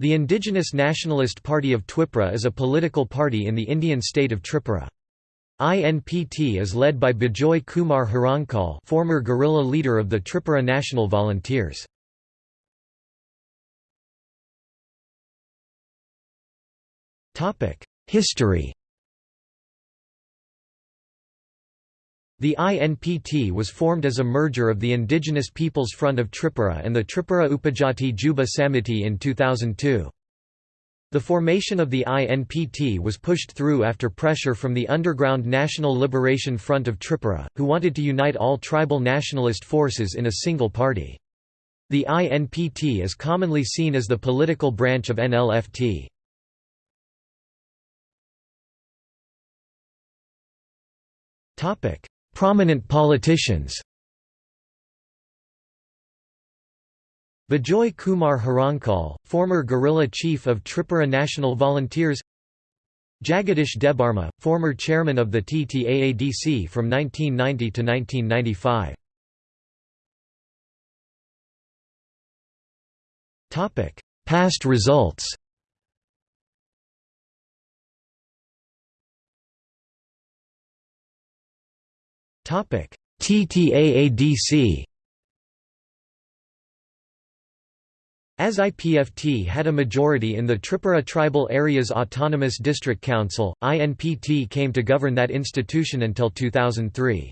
The indigenous Nationalist Party of Twipra is a political party in the Indian state of Tripura. INPT is led by Bijoy Kumar Hrangkhawl former guerrilla leader of the Tripura National Volunteers. History The INPT was formed as a merger of the Indigenous Peoples Front of Tripura and the Tripura Upajati Juba Samiti in 2002. The formation of the INPT was pushed through after pressure from the underground National Liberation Front of Tripura, who wanted to unite all tribal nationalist forces in a single party. The INPT is commonly seen as the political branch of NLFT. Topic: Prominent politicians. Bijoy Kumar Hrangkhawl, former guerrilla chief of Tripura National Volunteers. Jagadish Debarma, former chairman of the TTAADC from 1990 to 1995. Past results TTAADC. As IPFT had a majority in the Tripura Tribal Areas Autonomous District Council, INPT came to govern that institution until 2003.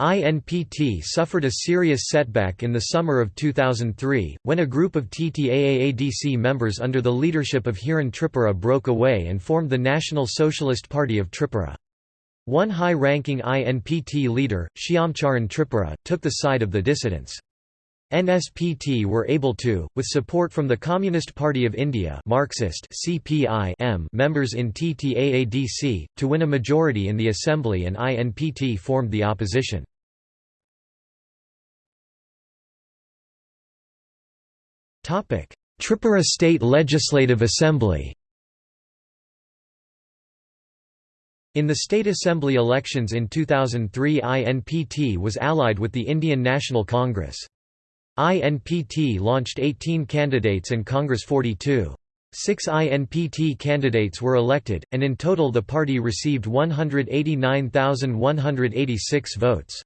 INPT suffered a serious setback in the summer of 2003, when a group of TTAADC members under the leadership of Hiran Tripura broke away and formed the National Socialist Party of Tripura. One high-ranking INPT leader, Shyamcharan Tripura, took the side of the dissidents. NSPT were able to, with support from the Communist Party of India Marxist CPI members in TTAADC, to win a majority in the assembly and INPT formed the opposition. Tripura State Legislative Assembly In the state assembly elections in 2003 INPT was allied with the Indian National Congress. INPT launched 18 candidates and Congress 42. Six INPT candidates were elected, and in total the party received 189,186 votes.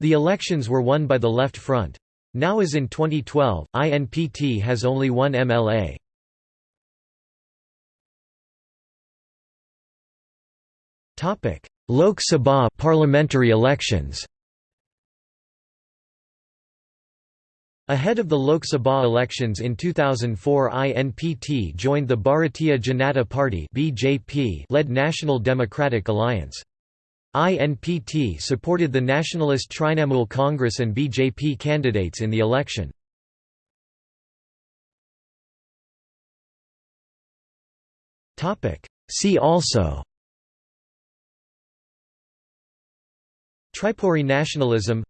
The elections were won by the Left Front. Now as in 2012, INPT has only one MLA. Topic: Lok Sabha parliamentary elections. Ahead of the Lok Sabha elections in 2004 INPT joined the Bharatiya Janata Party BJP-led National Democratic Alliance. INPT supported the nationalist Trinamool Congress and BJP candidates in the election. See also Tripuri nationalism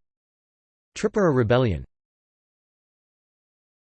Tripura rebellion